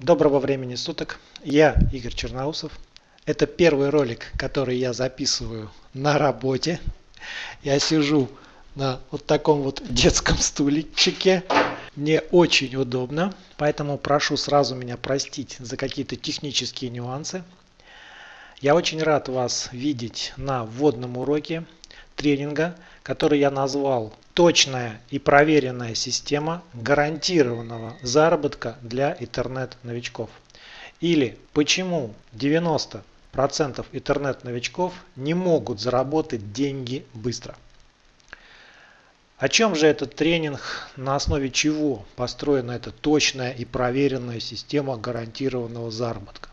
Доброго времени суток, я Игорь Черноусов. Это первый ролик, который я записываю на работе. Я сижу на вот таком вот детском стульчике. Мне очень удобно, поэтому прошу сразу меня простить за какие-то технические нюансы. Я очень рад вас видеть на вводном уроке тренинга, который я назвал «Точная и проверенная система гарантированного заработка для интернет-новичков». Или «Почему 90% интернет-новичков не могут заработать деньги быстро». О чем же этот тренинг, на основе чего построена эта точная и проверенная система гарантированного заработка?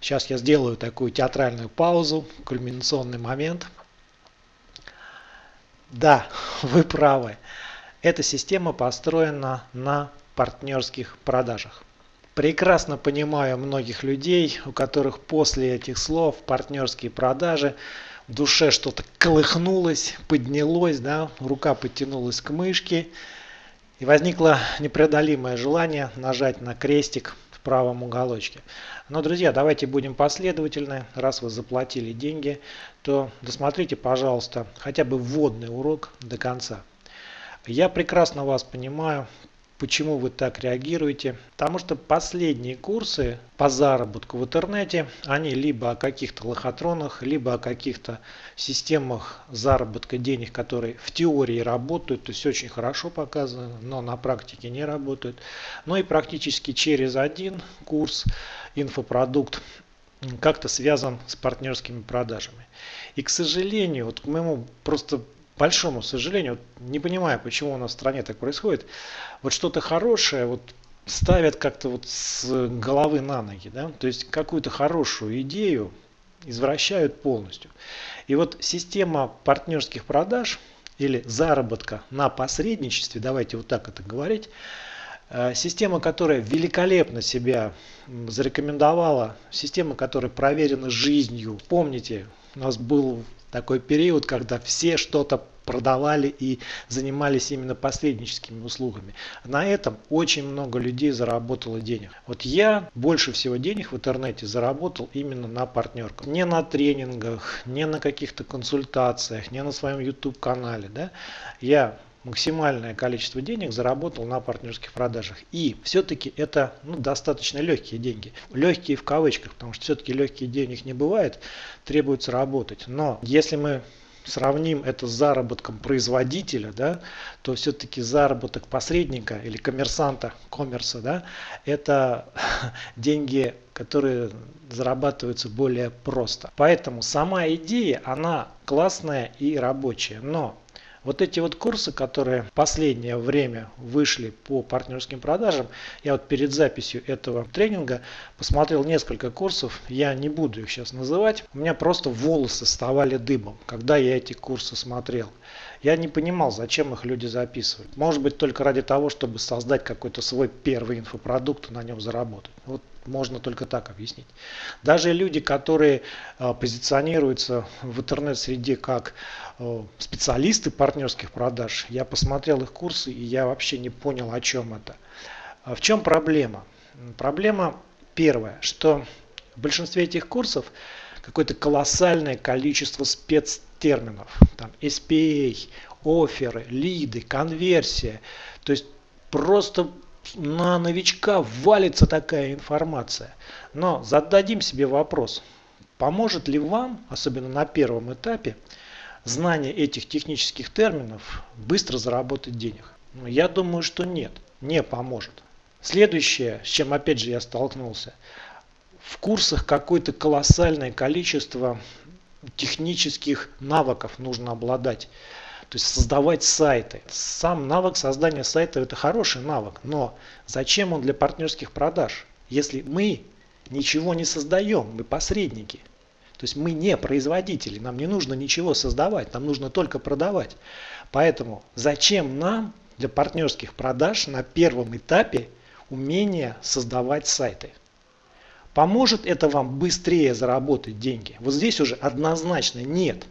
Сейчас я сделаю такую театральную паузу, кульминационный момент – да, вы правы. Эта система построена на партнерских продажах. Прекрасно понимаю многих людей, у которых после этих слов партнерские продажи в душе что-то колыхнулось, поднялось, да, рука подтянулась к мышке, и возникло непреодолимое желание нажать на крестик правом уголочке. Но, друзья, давайте будем последовательны. Раз вы заплатили деньги, то досмотрите, пожалуйста, хотя бы вводный урок до конца. Я прекрасно вас понимаю, Почему вы так реагируете? Потому что последние курсы по заработку в интернете, они либо о каких-то лохотронах, либо о каких-то системах заработка денег, которые в теории работают, то есть очень хорошо показаны, но на практике не работают. Ну и практически через один курс инфопродукт как-то связан с партнерскими продажами. И, к сожалению, вот к моему просто большому сожалению, вот не понимаю, почему у нас в стране так происходит, вот что-то хорошее вот ставят как-то вот с головы на ноги, да, то есть какую-то хорошую идею извращают полностью. И вот система партнерских продаж или заработка на посредничестве, давайте вот так это говорить, э, Система, которая великолепно себя зарекомендовала, система, которая проверена жизнью. Помните, у нас был такой период, когда все что-то продавали и занимались именно посредническими услугами. На этом очень много людей заработало денег. Вот я больше всего денег в интернете заработал именно на партнерках. Не на тренингах, не на каких-то консультациях, не на своем YouTube канале. Да? Я максимальное количество денег заработал на партнерских продажах. И все-таки это ну, достаточно легкие деньги. Легкие в кавычках, потому что все-таки легких денег не бывает, требуется работать. Но если мы сравним это с заработком производителя, да, то все-таки заработок посредника или коммерсанта, коммерса, да, это деньги, которые зарабатываются более просто. Поэтому сама идея, она классная и рабочая. Но вот эти вот курсы, которые в последнее время вышли по партнерским продажам, я вот перед записью этого тренинга посмотрел несколько курсов, я не буду их сейчас называть, у меня просто волосы вставали дыбом, когда я эти курсы смотрел. Я не понимал, зачем их люди записывают. Может быть только ради того, чтобы создать какой-то свой первый инфопродукт и на нем заработать. Вот можно только так объяснить. Даже люди, которые э, позиционируются в интернет-среде как э, специалисты партнерских продаж, я посмотрел их курсы и я вообще не понял, о чем это. А в чем проблема? Проблема первая, что в большинстве этих курсов какое-то колоссальное количество спецтерминов. Там SPA, оферы, лиды, конверсия. То есть просто на новичка валится такая информация. Но зададим себе вопрос, поможет ли вам, особенно на первом этапе, знание этих технических терминов быстро заработать денег? Ну, я думаю, что нет, не поможет. Следующее, с чем опять же я столкнулся, в курсах какое-то колоссальное количество технических навыков нужно обладать. То есть создавать сайты. Сам навык создания сайта это хороший навык, но зачем он для партнерских продаж, если мы ничего не создаем, мы посредники. То есть мы не производители, нам не нужно ничего создавать, нам нужно только продавать. Поэтому зачем нам для партнерских продаж на первом этапе умение создавать сайты? Поможет это вам быстрее заработать деньги? Вот здесь уже однозначно нет.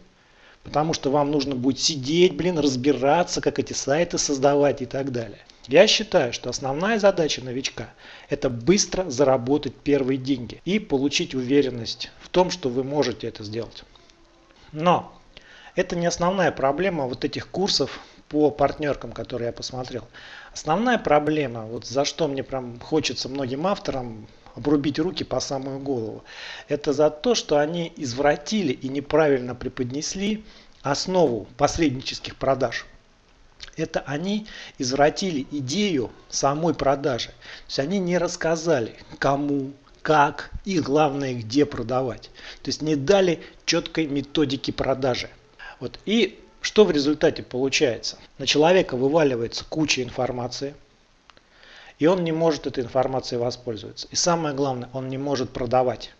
Потому что вам нужно будет сидеть, блин, разбираться, как эти сайты создавать и так далее. Я считаю, что основная задача новичка – это быстро заработать первые деньги и получить уверенность в том, что вы можете это сделать. Но это не основная проблема вот этих курсов по партнеркам, которые я посмотрел. Основная проблема, вот за что мне прям хочется многим авторам обрубить руки по самую голову, это за то, что они извратили и неправильно преподнесли основу посреднических продаж. Это они извратили идею самой продажи. То есть они не рассказали, кому, как и главное, где продавать. То есть не дали четкой методики продажи. Вот. И что в результате получается? На человека вываливается куча информации, и он не может этой информацией воспользоваться. И самое главное, он не может продавать.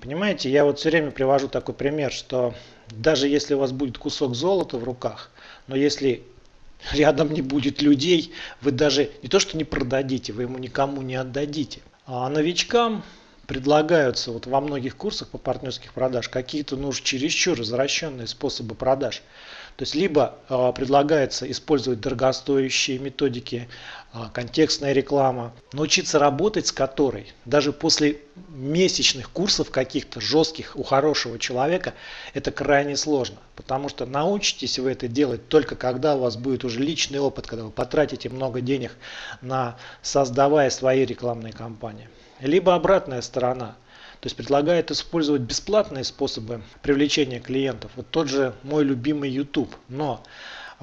Понимаете, я вот все время привожу такой пример, что даже если у вас будет кусок золота в руках, но если рядом не будет людей, вы даже не то что не продадите, вы ему никому не отдадите. А новичкам предлагаются вот во многих курсах по партнерских продаж какие-то ну, чересчур развращенные способы продаж. То есть либо э, предлагается использовать дорогостоящие методики, э, контекстная реклама, научиться работать с которой даже после месячных курсов каких-то жестких у хорошего человека это крайне сложно. Потому что научитесь вы это делать только когда у вас будет уже личный опыт, когда вы потратите много денег на создавая свои рекламные кампании. Либо обратная сторона, то есть предлагает использовать бесплатные способы привлечения клиентов. Вот тот же мой любимый YouTube. Но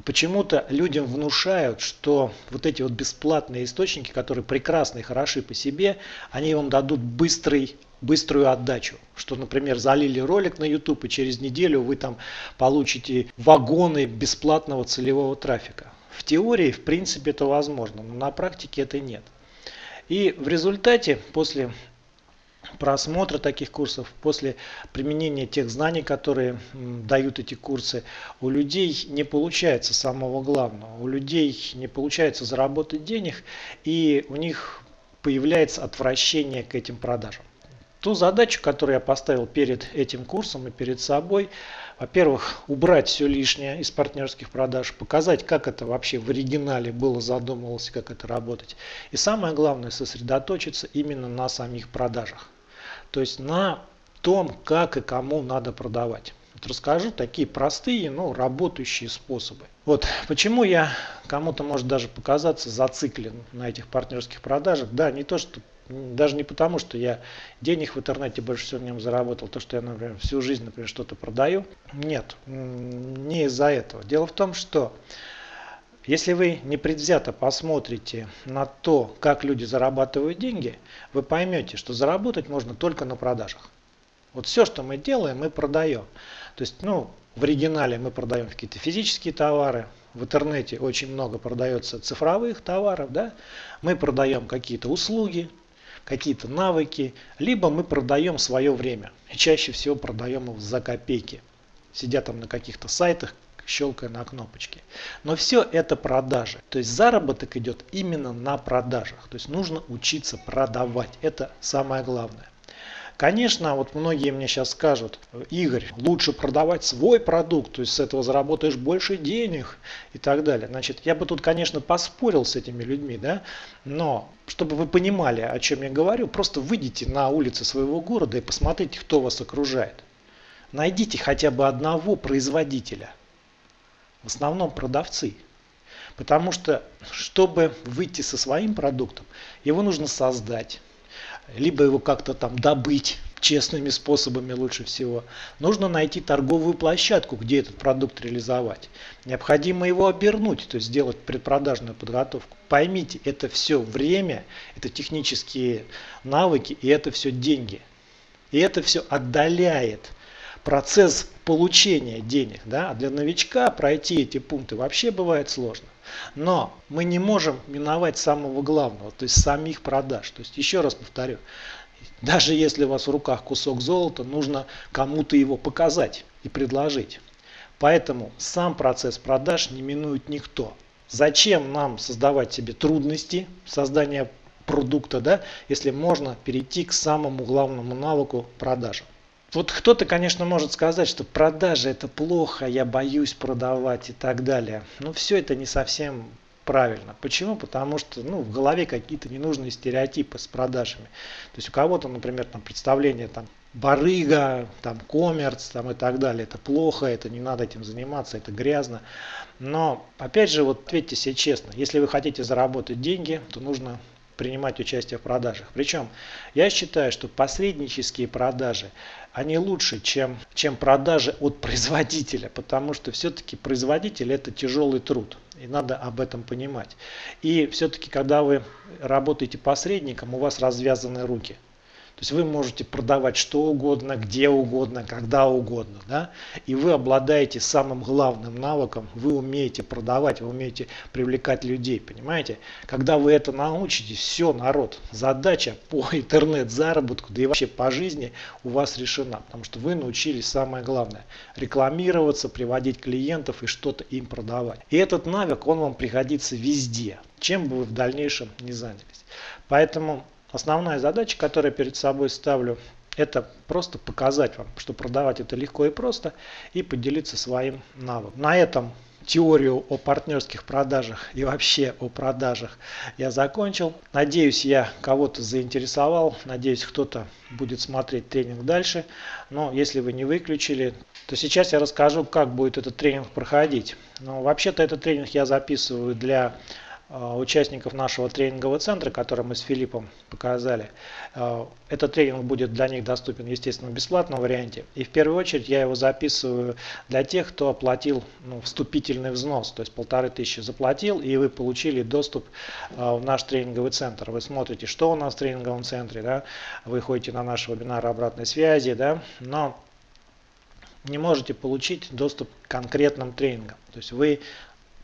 почему-то людям внушают, что вот эти вот бесплатные источники, которые прекрасны и хороши по себе, они вам дадут быстрый быструю отдачу. Что, например, залили ролик на YouTube и через неделю вы там получите вагоны бесплатного целевого трафика. В теории, в принципе, это возможно, но на практике это нет. И в результате, после просмотра таких курсов, после применения тех знаний, которые дают эти курсы, у людей не получается самого главного. У людей не получается заработать денег, и у них появляется отвращение к этим продажам. Ту задачу, которую я поставил перед этим курсом и перед собой, во-первых, убрать все лишнее из партнерских продаж, показать, как это вообще в оригинале было задумывалось, как это работать. И самое главное, сосредоточиться именно на самих продажах. То есть на том, как и кому надо продавать. Вот расскажу такие простые, но работающие способы. Вот почему я кому-то может даже показаться зациклен на этих партнерских продажах. Да, не то, что даже не потому, что я денег в интернете больше всего в нем заработал, то, что я, например, всю жизнь, например, что-то продаю. Нет, не из-за этого. Дело в том, что если вы непредвзято посмотрите на то, как люди зарабатывают деньги, вы поймете, что заработать можно только на продажах. Вот все, что мы делаем, мы продаем. То есть, ну, в оригинале мы продаем какие-то физические товары, в интернете очень много продается цифровых товаров, да, мы продаем какие-то услуги, какие-то навыки, либо мы продаем свое время. И чаще всего продаем его за копейки. Сидя там на каких-то сайтах, щелкая на кнопочки. Но все это продажи. То есть заработок идет именно на продажах. То есть нужно учиться продавать. Это самое главное. Конечно, вот многие мне сейчас скажут, Игорь, лучше продавать свой продукт, то есть с этого заработаешь больше денег и так далее. Значит, я бы тут, конечно, поспорил с этими людьми, да, но чтобы вы понимали, о чем я говорю, просто выйдите на улицы своего города и посмотрите, кто вас окружает. Найдите хотя бы одного производителя, в основном продавцы. Потому что, чтобы выйти со своим продуктом, его нужно создать либо его как-то там добыть честными способами лучше всего. Нужно найти торговую площадку, где этот продукт реализовать. Необходимо его обернуть, то есть сделать предпродажную подготовку. Поймите, это все время, это технические навыки и это все деньги. И это все отдаляет процесс получения денег. Да? А для новичка пройти эти пункты вообще бывает сложно. Но мы не можем миновать самого главного, то есть самих продаж. То есть еще раз повторю, даже если у вас в руках кусок золота, нужно кому-то его показать и предложить. Поэтому сам процесс продаж не минует никто. Зачем нам создавать себе трудности создания продукта, да, если можно перейти к самому главному навыку продажам. Вот кто-то, конечно, может сказать, что продажи это плохо, я боюсь продавать и так далее. Но все это не совсем правильно. Почему? Потому что ну, в голове какие-то ненужные стереотипы с продажами. То есть у кого-то, например, там представление там барыга, там коммерц там и так далее. Это плохо, это не надо этим заниматься, это грязно. Но опять же, вот ответьте себе честно, если вы хотите заработать деньги, то нужно принимать участие в продажах. Причем я считаю, что посреднические продажи, они лучше, чем, чем продажи от производителя, потому что все-таки производитель это тяжелый труд. И надо об этом понимать. И все-таки, когда вы работаете посредником, у вас развязаны руки. То есть вы можете продавать что угодно, где угодно, когда угодно. Да? И вы обладаете самым главным навыком, вы умеете продавать, вы умеете привлекать людей, понимаете? Когда вы это научитесь, все, народ, задача по интернет-заработку, да и вообще по жизни у вас решена. Потому что вы научились самое главное, рекламироваться, приводить клиентов и что-то им продавать. И этот навык, он вам пригодится везде, чем бы вы в дальнейшем не занялись. Поэтому Основная задача, которую перед собой ставлю, это просто показать вам, что продавать это легко и просто и поделиться своим навыком. На этом теорию о партнерских продажах и вообще о продажах я закончил. Надеюсь, я кого-то заинтересовал. Надеюсь, кто-то будет смотреть тренинг дальше. Но если вы не выключили, то сейчас я расскажу, как будет этот тренинг проходить. Но вообще-то этот тренинг я записываю для участников нашего тренингового центра, который мы с Филиппом показали. Э, этот тренинг будет для них доступен, естественно, в бесплатном варианте. И в первую очередь я его записываю для тех, кто оплатил ну, вступительный взнос, то есть полторы тысячи заплатил, и вы получили доступ э, в наш тренинговый центр. Вы смотрите, что у нас в тренинговом центре, да? вы ходите на наши вебинары обратной связи, да? но не можете получить доступ к конкретным тренингам. То есть вы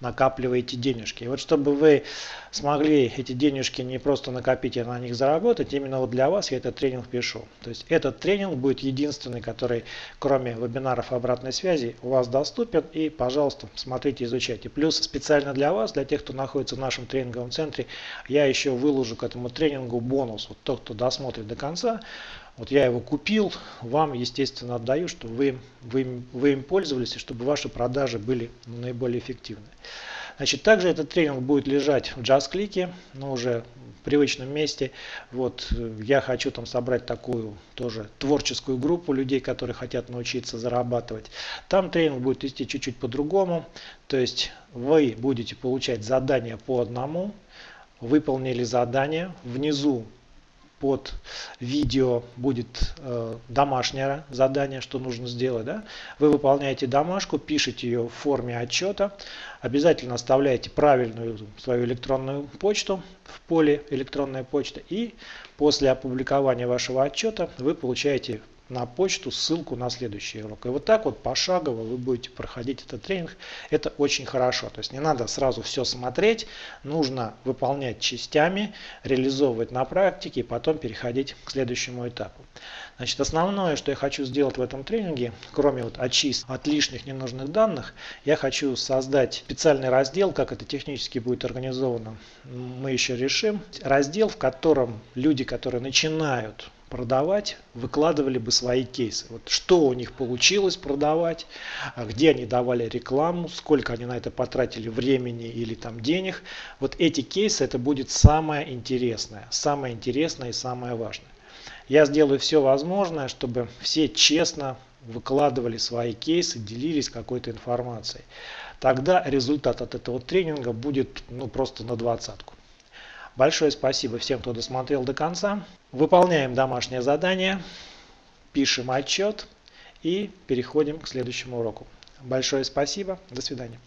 накапливаете денежки. И вот чтобы вы смогли эти денежки не просто накопить, а на них заработать, именно вот для вас я этот тренинг пишу. То есть этот тренинг будет единственный, который кроме вебинаров обратной связи у вас доступен. И, пожалуйста, смотрите, изучайте. Плюс специально для вас, для тех, кто находится в нашем тренинговом центре, я еще выложу к этому тренингу бонус. Вот тот, кто досмотрит до конца, вот я его купил, вам, естественно, отдаю, чтобы вы, вы, вы им пользовались, и чтобы ваши продажи были наиболее эффективны. Значит, также этот тренинг будет лежать в JustClick, но уже в привычном месте. Вот я хочу там собрать такую тоже творческую группу людей, которые хотят научиться зарабатывать. Там тренинг будет идти чуть-чуть по-другому. То есть вы будете получать задания по одному, выполнили задание, внизу под видео будет э, домашнее задание, что нужно сделать. Да? Вы выполняете домашку, пишете ее в форме отчета, обязательно оставляете правильную свою электронную почту в поле электронная почта и после опубликования вашего отчета вы получаете на почту ссылку на следующий урок. И вот так вот пошагово вы будете проходить этот тренинг. Это очень хорошо. То есть не надо сразу все смотреть, нужно выполнять частями, реализовывать на практике и потом переходить к следующему этапу. Значит, основное, что я хочу сделать в этом тренинге, кроме вот очистки от лишних ненужных данных, я хочу создать специальный раздел, как это технически будет организовано, мы еще решим. Раздел, в котором люди, которые начинают продавать, выкладывали бы свои кейсы. Вот что у них получилось продавать, а где они давали рекламу, сколько они на это потратили времени или там денег. Вот эти кейсы это будет самое интересное, самое интересное и самое важное. Я сделаю все возможное, чтобы все честно выкладывали свои кейсы, делились какой-то информацией. Тогда результат от этого тренинга будет ну, просто на двадцатку. Большое спасибо всем, кто досмотрел до конца. Выполняем домашнее задание, пишем отчет и переходим к следующему уроку. Большое спасибо. До свидания.